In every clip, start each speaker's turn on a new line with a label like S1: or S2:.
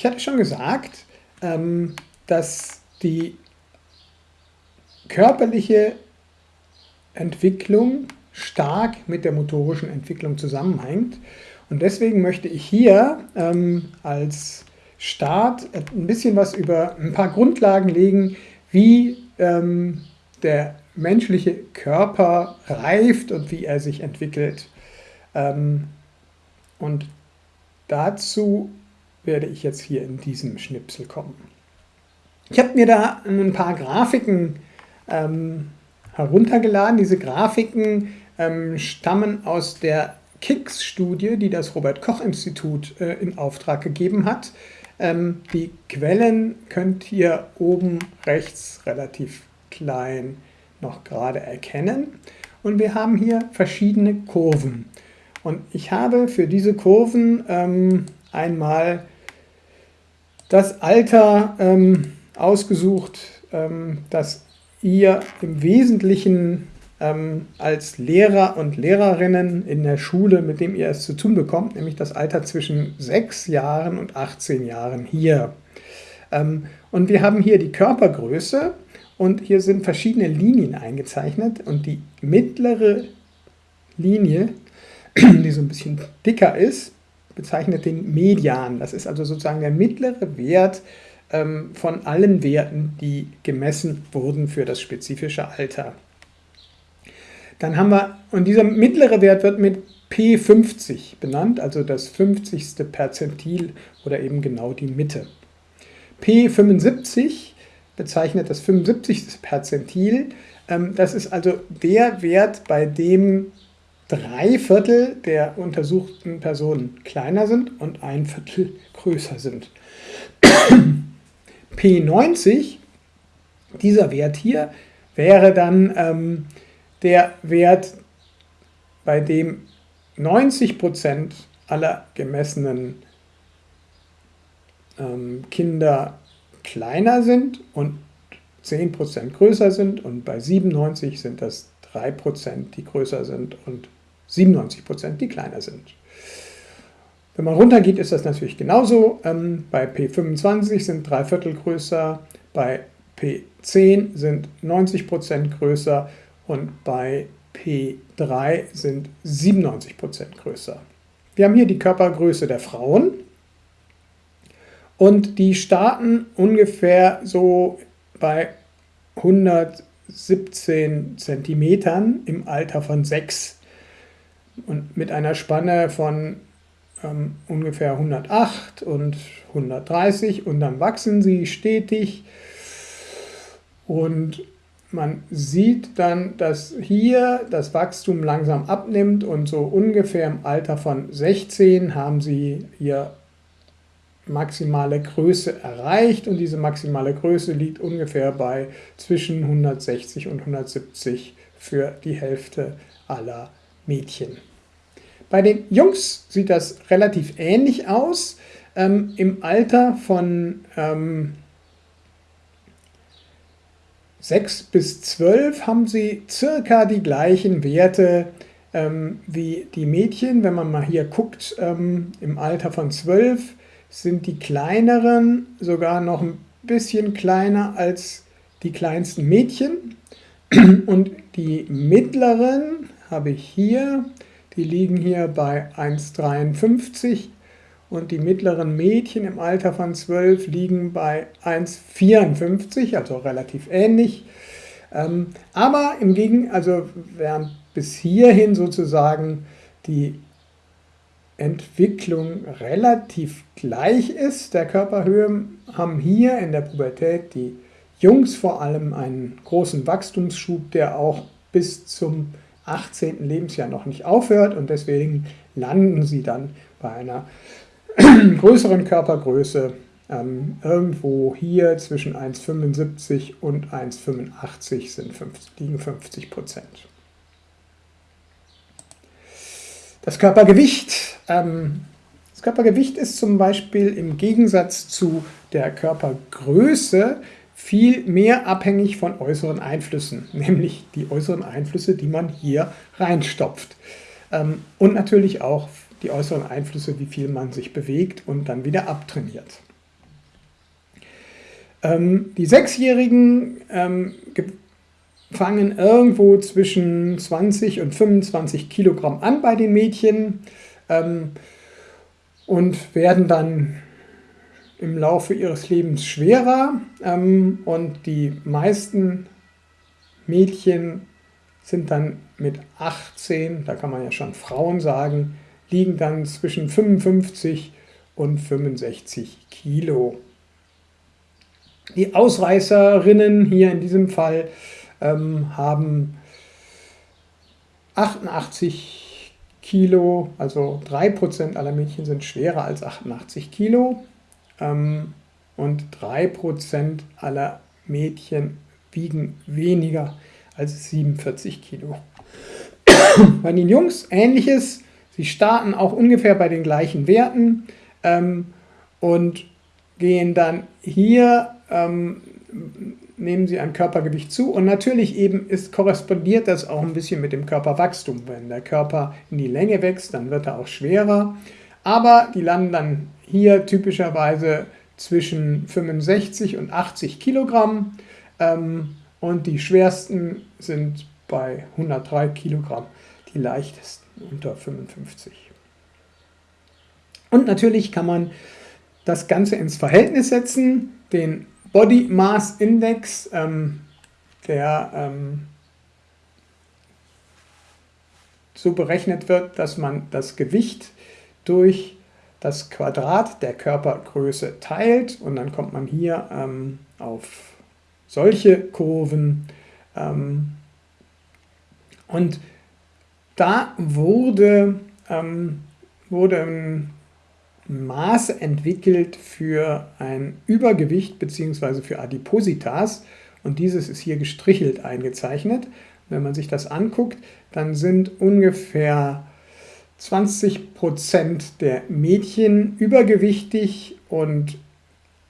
S1: Ich hatte schon gesagt, ähm, dass die körperliche Entwicklung stark mit der motorischen Entwicklung zusammenhängt. Und deswegen möchte ich hier ähm, als Start ein bisschen was über ein paar Grundlagen legen, wie ähm, der menschliche Körper reift und wie er sich entwickelt. Ähm, und dazu werde ich jetzt hier in diesem Schnipsel kommen. Ich habe mir da ein paar Grafiken ähm, heruntergeladen. Diese Grafiken ähm, stammen aus der KICS-Studie, die das Robert-Koch-Institut äh, in Auftrag gegeben hat. Ähm, die Quellen könnt ihr oben rechts relativ klein noch gerade erkennen. Und wir haben hier verschiedene Kurven. Und ich habe für diese Kurven ähm, einmal das Alter ähm, ausgesucht, ähm, das ihr im Wesentlichen ähm, als Lehrer und Lehrerinnen in der Schule, mit dem ihr es zu tun bekommt, nämlich das Alter zwischen 6 Jahren und 18 Jahren hier. Ähm, und wir haben hier die Körpergröße und hier sind verschiedene Linien eingezeichnet und die mittlere Linie, die so ein bisschen dicker ist, bezeichnet den Median. Das ist also sozusagen der mittlere Wert ähm, von allen Werten, die gemessen wurden für das spezifische Alter. Dann haben wir, und dieser mittlere Wert wird mit P50 benannt, also das 50. Perzentil oder eben genau die Mitte. P75 bezeichnet das 75. Perzentil. Ähm, das ist also der Wert, bei dem drei Viertel der untersuchten Personen kleiner sind und ein Viertel größer sind. P90, dieser Wert hier, wäre dann ähm, der Wert, bei dem 90% aller gemessenen ähm, Kinder kleiner sind und 10% größer sind und bei 97 sind das 3%, die größer sind und 97%, die kleiner sind. Wenn man runtergeht, ist das natürlich genauso. Ähm, bei P25 sind drei Viertel größer, bei P10 sind 90% größer und bei P3 sind 97% größer. Wir haben hier die Körpergröße der Frauen und die starten ungefähr so bei 117 cm im Alter von 6 und mit einer Spanne von ähm, ungefähr 108 und 130 und dann wachsen sie stetig. Und man sieht dann, dass hier das Wachstum langsam abnimmt. Und so ungefähr im Alter von 16 haben sie ihr maximale Größe erreicht. Und diese maximale Größe liegt ungefähr bei zwischen 160 und 170 für die Hälfte aller Mädchen. Bei den Jungs sieht das relativ ähnlich aus. Ähm, Im Alter von ähm, 6 bis 12 haben sie circa die gleichen Werte ähm, wie die Mädchen. Wenn man mal hier guckt, ähm, im Alter von 12 sind die kleineren sogar noch ein bisschen kleiner als die kleinsten Mädchen. Und die mittleren habe ich hier, die liegen hier bei 1,53 und die mittleren Mädchen im Alter von 12 liegen bei 1,54, also relativ ähnlich. Ähm, aber im Gegenteil, also während bis hierhin sozusagen die Entwicklung relativ gleich ist, der Körperhöhe, haben hier in der Pubertät die Jungs vor allem einen großen Wachstumsschub, der auch bis zum 18. Lebensjahr noch nicht aufhört und deswegen landen sie dann bei einer größeren Körpergröße ähm, irgendwo hier zwischen 1,75 und 1,85 sind 50, liegen 50 Prozent. Das Körpergewicht. Ähm, das Körpergewicht ist zum Beispiel im Gegensatz zu der Körpergröße viel mehr abhängig von äußeren Einflüssen, nämlich die äußeren Einflüsse, die man hier reinstopft. Ähm, und natürlich auch die äußeren Einflüsse, wie viel man sich bewegt und dann wieder abtrainiert. Ähm, die Sechsjährigen ähm, fangen irgendwo zwischen 20 und 25 Kilogramm an bei den Mädchen und werden dann im Laufe ihres Lebens schwerer ähm, und die meisten Mädchen sind dann mit 18, da kann man ja schon Frauen sagen, liegen dann zwischen 55 und 65 Kilo. Die Ausreißerinnen hier in diesem Fall ähm, haben 88 Kilo, also 3% aller Mädchen sind schwerer als 88 Kilo ähm, und 3% aller Mädchen wiegen weniger als 47 Kilo. Bei den Jungs ähnliches, sie starten auch ungefähr bei den gleichen Werten ähm, und gehen dann hier ähm, nehmen sie an Körpergewicht zu und natürlich eben ist, korrespondiert das auch ein bisschen mit dem Körperwachstum. Wenn der Körper in die Länge wächst, dann wird er auch schwerer, aber die landen dann hier typischerweise zwischen 65 und 80 Kilogramm ähm, und die schwersten sind bei 103 Kilogramm, die leichtesten unter 55. Und natürlich kann man das Ganze ins Verhältnis setzen, den Body Mass Index, ähm, der ähm, so berechnet wird, dass man das Gewicht durch das Quadrat der Körpergröße teilt und dann kommt man hier ähm, auf solche Kurven. Ähm, und da wurde, ähm, wurde ein Maße entwickelt für ein Übergewicht bzw. für Adipositas und dieses ist hier gestrichelt eingezeichnet. Wenn man sich das anguckt, dann sind ungefähr 20% der Mädchen übergewichtig und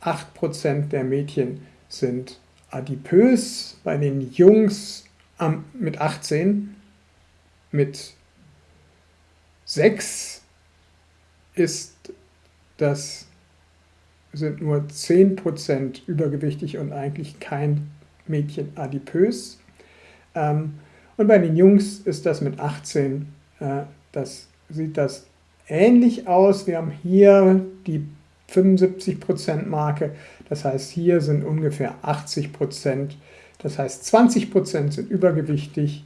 S1: 8% der Mädchen sind adipös. Bei den Jungs mit 18, mit 6 ist das sind nur 10% übergewichtig und eigentlich kein Mädchen adipös. Ähm, und bei den Jungs ist das mit 18, äh, das sieht das ähnlich aus. Wir haben hier die 75% Marke, das heißt hier sind ungefähr 80%, das heißt 20% sind übergewichtig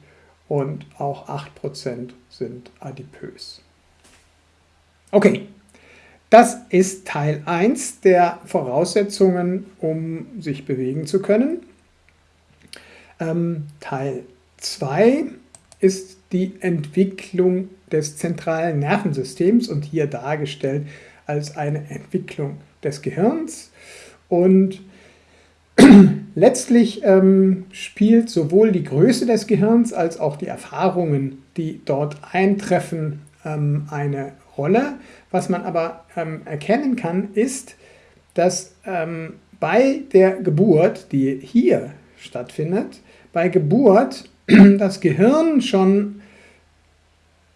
S1: und auch 8% sind adipös. Okay, das ist Teil 1 der Voraussetzungen, um sich bewegen zu können. Ähm, Teil 2 ist die Entwicklung des zentralen Nervensystems und hier dargestellt als eine Entwicklung des Gehirns. Und letztlich ähm, spielt sowohl die Größe des Gehirns als auch die Erfahrungen, die dort eintreffen, ähm, eine Rolle. Was man aber ähm, erkennen kann, ist, dass ähm, bei der Geburt, die hier stattfindet, bei Geburt das Gehirn schon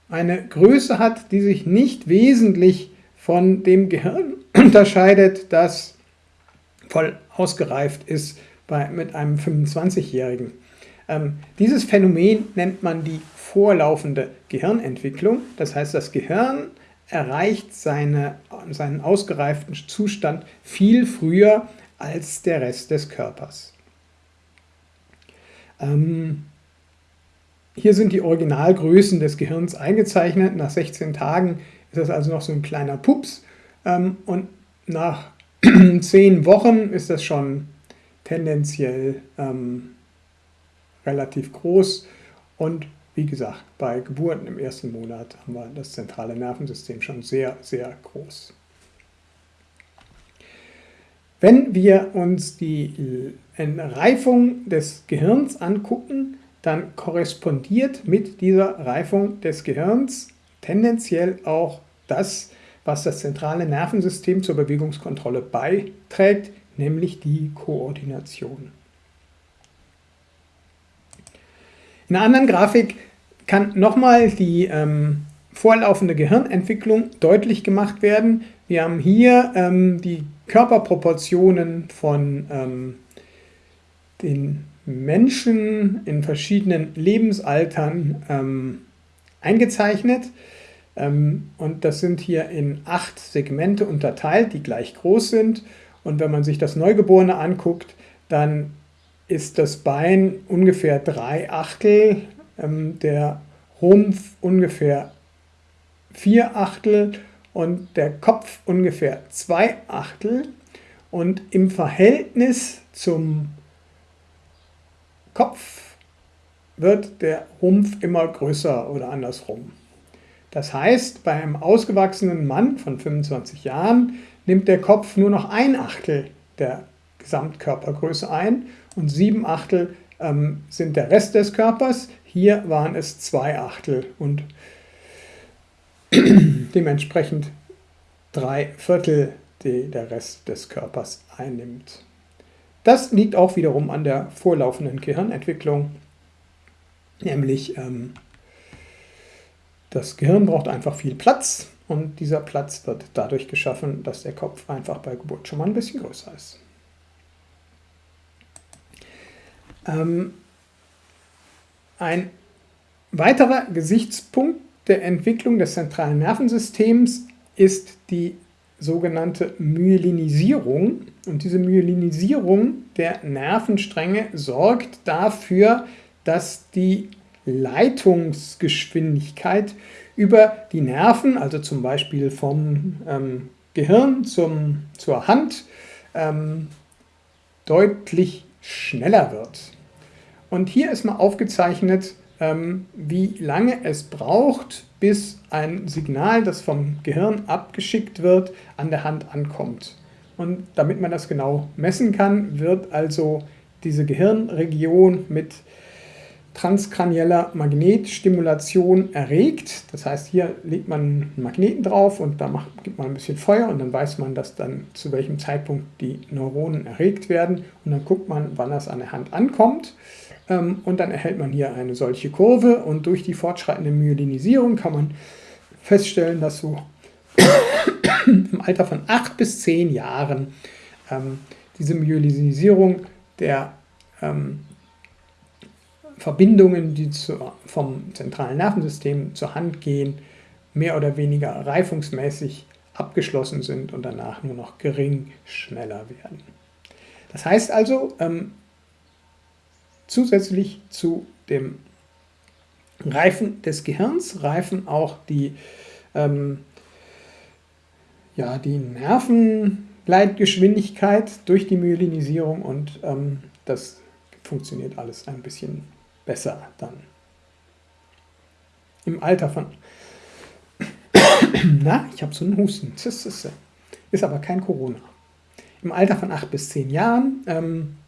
S1: eine Größe hat, die sich nicht wesentlich von dem Gehirn unterscheidet, das voll ausgereift ist bei, mit einem 25-Jährigen. Ähm, dieses Phänomen nennt man die vorlaufende Gehirnentwicklung. Das heißt, das Gehirn erreicht seine, seinen ausgereiften Zustand viel früher als der Rest des Körpers. Ähm, hier sind die Originalgrößen des Gehirns eingezeichnet. Nach 16 Tagen ist das also noch so ein kleiner Pups ähm, und nach 10 Wochen ist das schon tendenziell ähm, relativ groß und wie gesagt, bei Geburten im ersten Monat haben wir das zentrale Nervensystem schon sehr, sehr groß. Wenn wir uns die Reifung des Gehirns angucken, dann korrespondiert mit dieser Reifung des Gehirns tendenziell auch das, was das zentrale Nervensystem zur Bewegungskontrolle beiträgt, nämlich die Koordination. In einer anderen Grafik kann nochmal die ähm, vorlaufende Gehirnentwicklung deutlich gemacht werden. Wir haben hier ähm, die Körperproportionen von ähm, den Menschen in verschiedenen Lebensaltern ähm, eingezeichnet. Ähm, und das sind hier in acht Segmente unterteilt, die gleich groß sind. Und wenn man sich das Neugeborene anguckt, dann ist das Bein ungefähr drei Achtel, ähm, der Rumpf ungefähr vier Achtel und der Kopf ungefähr zwei Achtel. Und im Verhältnis zum Kopf wird der Rumpf immer größer oder andersrum. Das heißt, bei einem ausgewachsenen Mann von 25 Jahren nimmt der Kopf nur noch ein Achtel der Gesamtkörpergröße ein und sieben Achtel ähm, sind der Rest des Körpers. Hier waren es zwei Achtel und dementsprechend drei Viertel, die der Rest des Körpers einnimmt. Das liegt auch wiederum an der vorlaufenden Gehirnentwicklung, nämlich ähm, das Gehirn braucht einfach viel Platz und dieser Platz wird dadurch geschaffen, dass der Kopf einfach bei Geburt schon mal ein bisschen größer ist. Ähm, ein weiterer Gesichtspunkt der Entwicklung des zentralen Nervensystems ist die sogenannte Myelinisierung. Und diese Myelinisierung der Nervenstränge sorgt dafür, dass die Leitungsgeschwindigkeit über die Nerven, also zum Beispiel vom ähm, Gehirn zum, zur Hand, ähm, deutlich schneller wird. Und hier ist mal aufgezeichnet, wie lange es braucht, bis ein Signal, das vom Gehirn abgeschickt wird, an der Hand ankommt. Und damit man das genau messen kann, wird also diese Gehirnregion mit transkranieller Magnetstimulation erregt. Das heißt, hier legt man einen Magneten drauf und da macht, gibt man ein bisschen Feuer und dann weiß man, dass dann zu welchem Zeitpunkt die Neuronen erregt werden und dann guckt man, wann das an der Hand ankommt. Ähm, und dann erhält man hier eine solche Kurve und durch die fortschreitende Myelinisierung kann man feststellen, dass so im Alter von 8 bis 10 Jahren ähm, diese Myelinisierung der ähm, Verbindungen, die zu, vom zentralen Nervensystem zur Hand gehen, mehr oder weniger reifungsmäßig abgeschlossen sind und danach nur noch gering schneller werden. Das heißt also, ähm, zusätzlich zu dem Reifen des Gehirns reifen auch die, ähm, ja, die Nervenleitgeschwindigkeit durch die Myelinisierung und ähm, das funktioniert alles ein bisschen besser dann. Im Alter von, na, ich habe so einen Husten, ist aber kein Corona. Im Alter von 8 bis 10 Jahren ähm,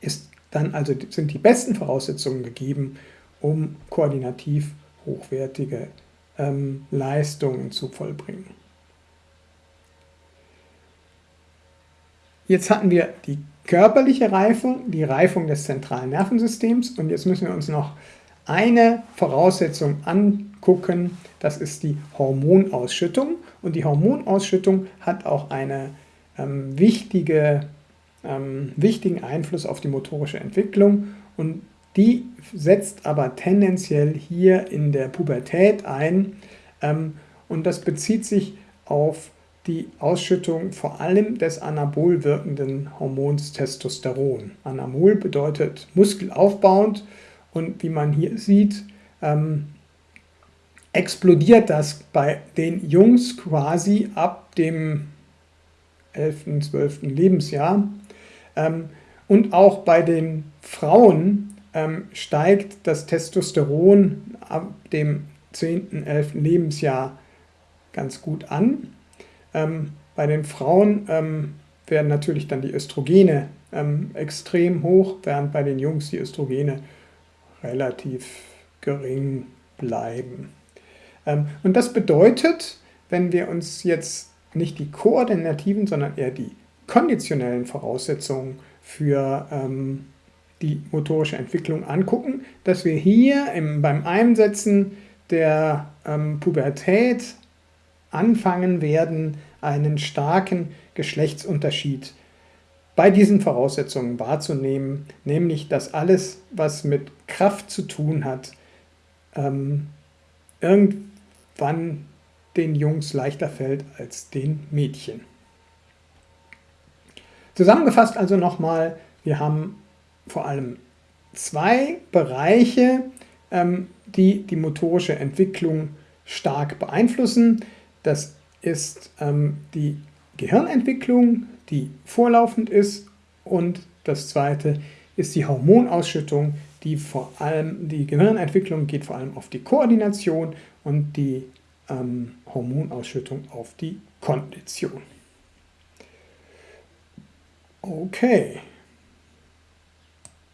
S1: ist dann also sind die besten Voraussetzungen gegeben, um koordinativ hochwertige ähm, Leistungen zu vollbringen. Jetzt hatten wir die körperliche Reifung, die Reifung des zentralen Nervensystems. Und jetzt müssen wir uns noch eine Voraussetzung angucken, das ist die Hormonausschüttung. Und die Hormonausschüttung hat auch eine ähm, wichtige, ähm, wichtigen Einfluss auf die motorische Entwicklung und die setzt aber tendenziell hier in der Pubertät ein ähm, und das bezieht sich auf die Ausschüttung vor allem des anabol wirkenden Hormons Testosteron. Anabol bedeutet muskelaufbauend und wie man hier sieht, ähm, explodiert das bei den Jungs quasi ab dem 11., 12. Lebensjahr. Ähm, und auch bei den Frauen ähm, steigt das Testosteron ab dem 10., 11. Lebensjahr ganz gut an. Ähm, bei den Frauen werden natürlich dann die Östrogene extrem hoch, während bei den Jungs die Östrogene relativ gering bleiben. Und das bedeutet, wenn wir uns jetzt nicht die koordinativen, sondern eher die konditionellen Voraussetzungen für ähm, die motorische Entwicklung angucken, dass wir hier im, beim Einsetzen der ähm, Pubertät anfangen werden, einen starken Geschlechtsunterschied bei diesen Voraussetzungen wahrzunehmen, nämlich dass alles, was mit Kraft zu tun hat, ähm, irgendwann den Jungs leichter fällt als den Mädchen. Zusammengefasst also nochmal, wir haben vor allem zwei Bereiche, ähm, die die motorische Entwicklung stark beeinflussen. Das ist ähm, die Gehirnentwicklung, die vorlaufend ist und das zweite ist die Hormonausschüttung, die vor allem, die Gehirnentwicklung geht vor allem auf die Koordination und die ähm, Hormonausschüttung auf die Kondition. Okay.